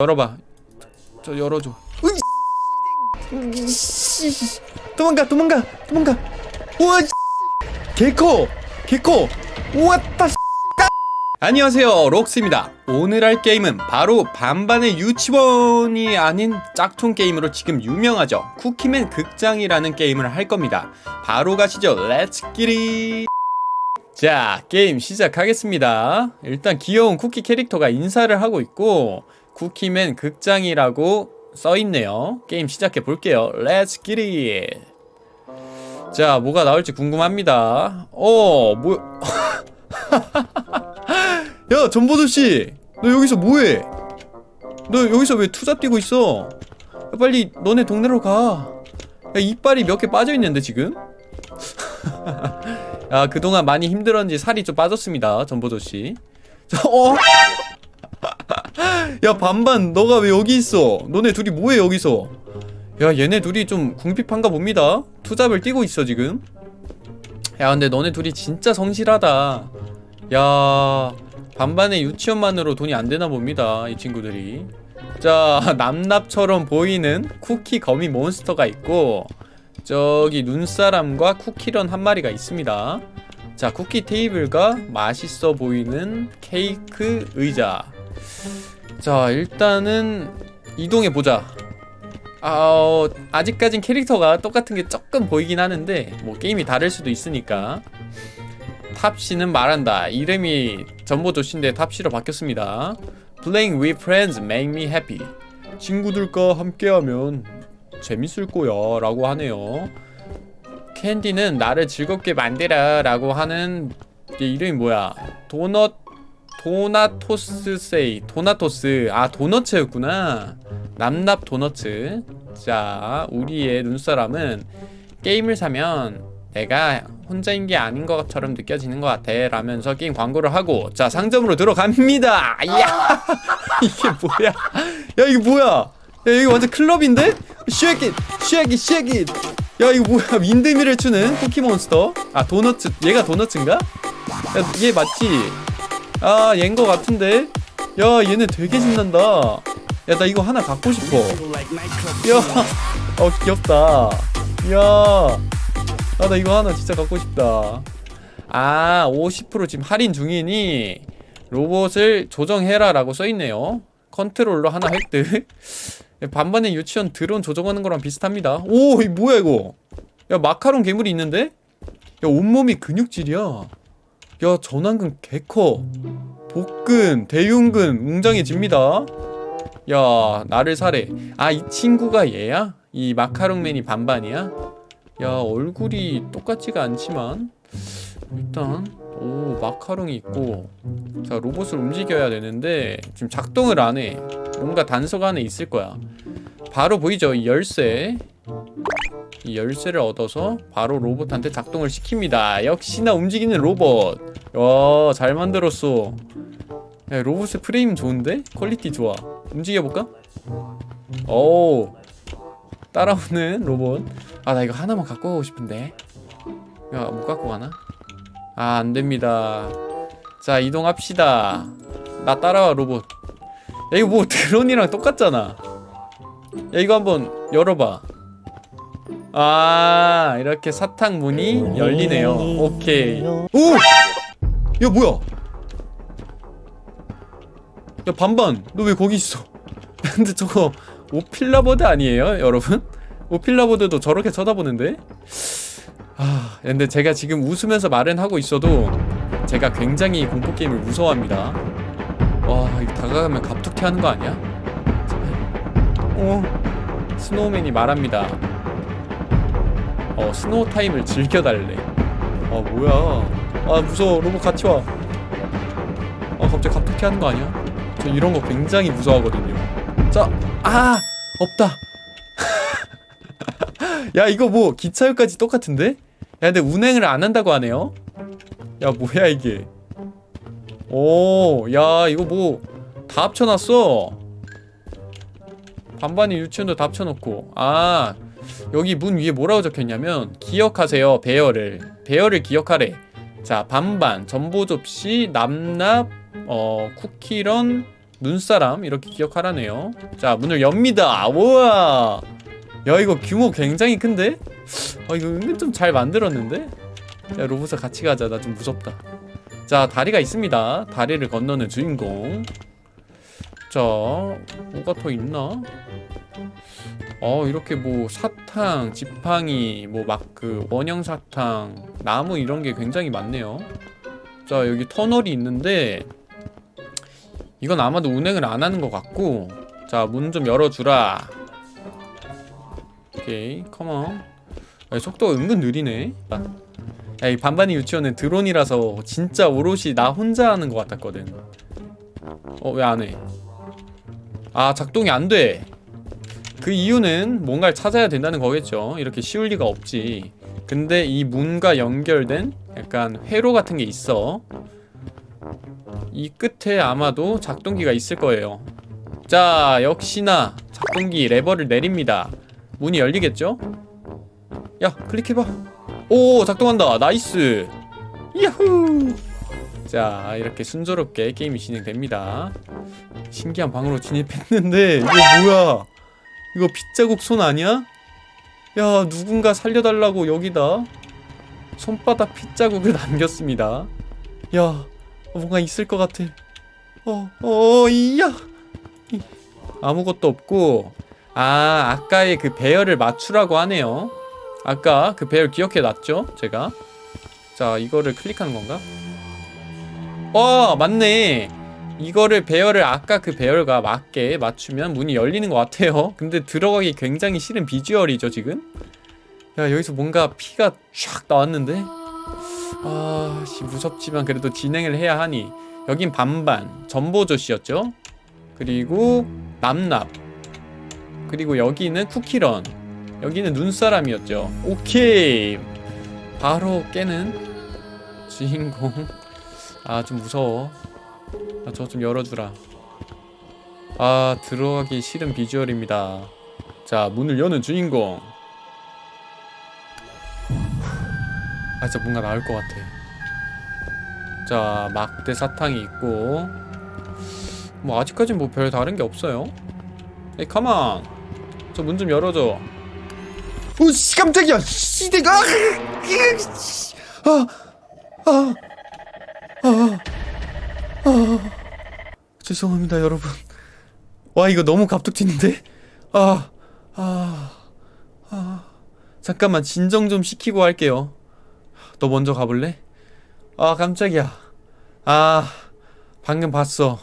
열어봐. 저 열어줘. 도망가 도망가 도망가. 우와 개코 개코 우왔다 안녕하세요 록스입니다. 오늘 할 게임은 바로 반반의 유치원이 아닌 짝퉁 게임으로 지금 유명하죠. 쿠키맨 극장이라는 게임을 할 겁니다. 바로 가시죠. Let's get it 자 게임 시작하겠습니다. 일단 귀여운 쿠키 캐릭터가 인사를 하고 있고 쿠키맨 극장이라고 써있네요. 게임 시작해 볼게요. Let's get it 자 뭐가 나올지 궁금합니다. 어 뭐야 야 점보조쉬 너 여기서 뭐해? 너 여기서 왜 투잡 뛰고 있어? 야, 빨리 너네 동네로 가. 야, 이빨이 몇 개 빠져있는데 지금? 야 그동안 많이 힘들었는지 살이 좀 빠졌습니다 점보조쉬. 자, 어? 야 반반 너가 왜 여기 있어? 너네 둘이 뭐해 여기서? 야 얘네 둘이 좀 궁핍한가 봅니다. 투잡을 뛰고 있어 지금. 야 근데 너네 둘이 진짜 성실하다. 야 반반의 유치원만으로 돈이 안 되나 봅니다 이 친구들이. 자 남납처럼 보이는 쿠키 거미 몬스터가 있고 저기 눈사람과 쿠키런 한 마리가 있습니다. 자 쿠키 테이블과 맛있어 보이는 케이크 의자 자 일단은 이동해 보자. 아, 어, 아직까진 캐릭터가 똑같은 게 조금 보이긴 하는데 뭐 게임이 다를 수도 있으니까. 탑씨는 말한다. 이름이 전보 조씨인데 탑씨로 바뀌었습니다. Playing with friends make me happy. 친구들과 함께하면 재밌을 거야 라고 하네요. 캔디는 나를 즐겁게 만들어 라고 하는 얘 이름이 뭐야? 도넛 도나토스 세이 도나토스. 아 도너츠였구나. 남납 도너츠. 자 우리의 눈사람은 게임을 사면 내가 혼자인 게 아닌 것처럼 느껴지는 것 같아. 라면서 게임 광고를 하고. 자 상점으로 들어갑니다. 야 이게 뭐야? 야 이게 뭐야? 야 이거 완전 클럽인데? 쉐킷 쉐킷 쉐킷. 야 이거 뭐야? 윈드미를 추는 쿠키몬스터? 아 도너츠 얘가 도너츠인가? 야 얘 맞지? 아 얘인 거 같은데? 야 얘네 되게 신난다. 야 나 이거 하나 갖고 싶어. 야어 귀엽다. 야아 나 이거 하나 진짜 갖고 싶다. 아 50% 지금 할인 중이니? 로봇을 조종해라 라고 써있네요. 컨트롤러 하나 획득. 반반의 유치원 드론 조종하는 거랑 비슷합니다. 오이 뭐야 이거? 야 마카롱 괴물이 있는데? 야 온몸이 근육질이야 야 전완근 개커. 복근 대흉근 웅장해집니다. 야 나를 사래. 아이 친구가 얘야? 이 마카롱맨이 반반이야? 야 얼굴이 똑같지가 않지만. 일단 오 마카롱이 있고. 자 로봇을 움직여야 되는데 지금 작동을 안해. 뭔가 단서가 안에 있을 거야. 바로 보이죠? 이 열쇠. 이 열쇠를 얻어서 바로 로봇한테 작동을 시킵니다. 역시나 움직이는 로봇 야잘 만들었어. 야 로봇의 프레임 좋은데? quality 좋아. 움직여볼까? 오 따라오는 로봇. 아 나 이거 하나만 갖고 가고 싶은데. 야 못 갖고 가나? 아 안 됩니다. 자 이동합시다. 나 따라와 로봇. 야 이거 뭐 드론이랑 똑같잖아. 야 이거 한번 열어봐. 아 이렇게 사탕 문이 열리네요. 오케이. 오! 야 뭐야? 야 반반. 너 왜 거기 있어? 근데 저거 오필라버드 아니에요 여러분? 오필라버드도 저렇게 쳐다보는데? 아 근데 제가 지금 웃으면서 말은 하고 있어도 제가 굉장히 공포게임을 무서워합니다. 와 이거 다가가면 갑툭튀 하는 거 아니야? 어 스노우맨이 말합니다. 어 snow time을 즐겨달래. 아 뭐야 아 무서워. 로봇 같이 와아 갑자기 갑툭튀 하는 거 아니야? 저 이런 거 굉장히 무서워하거든요. 자, 아! 없다. 야 이거 뭐 기차역까지 똑같은데? 야 근데 운행을 안 한다고 하네요? 야 뭐야 이게? 오야 이거 뭐 다 합쳐놨어. 반반이 유치원도 다 합쳐놓고. 아 여기 문 위에 뭐라고 적혀있냐면 기억하세요 배열을. 배열을 기억하래 자 반반. 전보 접시 남납 어 쿠키런 눈사람 이렇게 기억하라네요. 자 문을 엽니다. 우와! 야 이거 규모 굉장히 큰데? 아 이거 은근 좀 잘 만들었는데? 야 로봇아 같이 가자. 나 좀 무섭다. 자 다리가 있습니다. 다리를 건너는 주인공. 자 뭐가 더 있나? 어 이렇게 뭐 사탕, 지팡이, 뭐 막 그 원형 사탕, 나무 이런 게 굉장히 많네요. 자 여기 터널이 있는데 이건 아마도 운행을 안 하는 것 같고 자 문 좀 열어주라. 오케이 컴온. 야, 속도가 은근 느리네. 야, 이 반반이 유치원은 드론이라서 진짜 오롯이 나 혼자 하는 것 같았거든. 어 왜 안 해? 아 작동이 안 돼. 그 이유는 뭔가를 찾아야 된다는 거겠죠. 이렇게 쉬울 리가 없지. 근데 이 문과 연결된 약간 회로 같은 게 있어. 이 끝에 아마도 작동기가 있을 거예요. 자, 역시나 작동기 레버를 내립니다. 문이 열리겠죠? 야, 클릭해봐. 오, 작동한다. nice. 야후. 자, 이렇게 순조롭게 게임이 진행됩니다. 신기한 방으로 진입했는데 이거 뭐야? 이거 빗자국 손 아니야? 야 누군가 살려달라고 여기다 손바닥 핏자국을 남겼습니다. 야 뭔가 있을 것 같아. 어 어 이야! 이, 아무것도 없고 아 아까의 그 배열을 맞추라고 하네요. 아까 그 배열 기억해 놨죠 제가? 자 이거를 클릭하는 건가? 와 맞네 이거를 배열을 아까 그 배열과 맞게 맞추면 문이 열리는 것 같아요. 근데 들어가기 굉장히 싫은 비주얼이죠 지금? 야 여기서 뭔가 피가 쫙 나왔는데? 아씨 무섭지만 그래도 진행을 해야 하니. 여긴 반반 전보조씨였죠? 그리고 남납. 그리고 여기는 쿠키런. 여기는 눈사람이었죠? 오케이! 바로 깨는 주인공. 아 좀 무서워 아, 저좀 열어주라. 아 들어가기 싫은 비주얼입니다. 자 문을 여는 주인공. 아 진짜 뭔가 나올 것 같아. 자 막대 사탕이 있고. 뭐 아직까진 뭐 별 다른 게 없어요. 에이 가만. 저 문 좀 열어줘. 오씨 깜짝이야. 씨 내가. 아아아 아, 아, 죄송합니다 여러분. 와 이거 너무 갑툭튀는데? 아 아, 아. 잠깐만 진정 좀 시키고 할게요. 너 먼저 가볼래? 아 깜짝이야. 아 방금 봤어.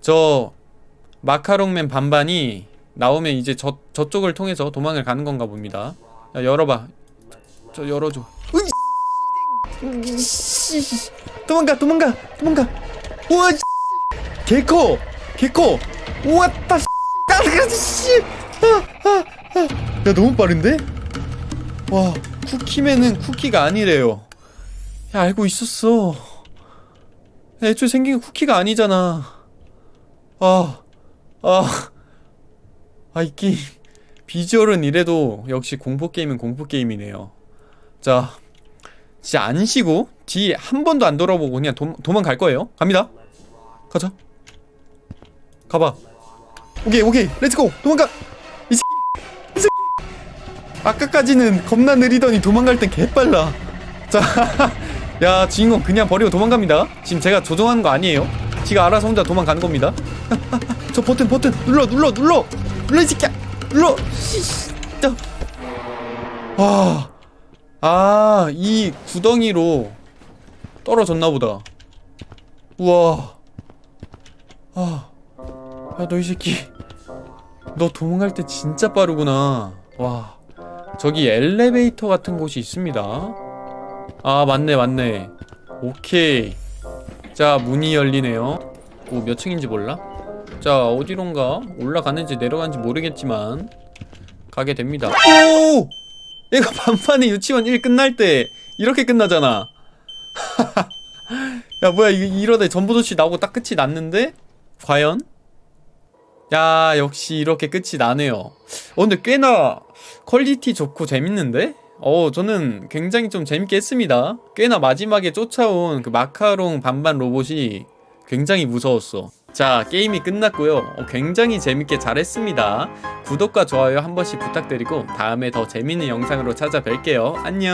저 마카롱맨 반반이 나오면 이제 저, 저쪽을 통해서 도망을 가는 건가 봅니다. 야 열어봐. 저 열어줘. 으이, 씨. 도망가 도망가 도망가 우와 개커 우와 따 씨. 아, 아, 아. 야 너무 빠른데? 와 쿠키맨은 쿠키가 아니래요 야 알고 있었어 야, 애초에 생긴 게 쿠키가 아니잖아 아 아, 아, 이 게임. 비주얼은 이래도 역시 공포게임은 공포게임이네요. 자, 진짜 안 쉬고, 뒤에 한 번도 안 돌아보고 그냥 도, 도망갈 거예요. 갑니다. 가자. 가봐. 오케이, 오케이. Let's go! 도망가! 이 새끼! 이 새끼! 아까까지는 겁나 느리더니 도망갈 땐 개빨라. 자, 야, 주인공 그냥 버리고 도망갑니다. 지금 제가 조종하는 거 아니에요. 지가 알아서 혼자 도망가는 겁니다. 저 버튼 버튼 눌러 눌러 눌러 눌러 이 새끼야 눌러 와아이 구덩이로 떨어졌나 보다 우와 아 야 너 이 새끼. 너 도망갈 때 진짜 빠르구나. 와 저기 엘리베이터 같은 곳이 있습니다. 아 맞네 맞네. 오케이. 자 문이 열리네요. 오 몇 층인지 몰라? 자 어디론가 올라가는지 내려가는지 모르겠지만 가게 됩니다. 오! 얘가 반반의 유치원 1 끝날 때 이렇게 끝나잖아. 야 뭐야 이, 이러다 전보도시 나오고 딱 끝이 났는데? 과연? 야 역시 이렇게 끝이 나네요. 어 근데 꽤나 퀄리티 좋고 재밌는데? 어 저는 굉장히 좀 재밌게 했습니다. 꽤나 마지막에 쫓아온 그 마카롱 반반 로봇이 굉장히 무서웠어. 자 게임이 끝났고요. 어, 굉장히 재밌게 잘했습니다. 구독과 좋아요 한 번씩 부탁드리고 다음에 더 재밌는 영상으로 찾아뵐게요. 안녕